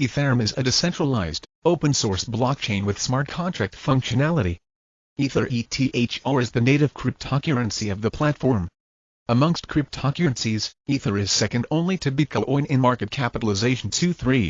Ethereum is a decentralized, open-source blockchain with smart contract functionality. Ether ETHR is the native cryptocurrency of the platform. Amongst cryptocurrencies, Ether is second only to Bitcoin in market capitalization 2-3.